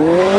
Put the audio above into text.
Whoa.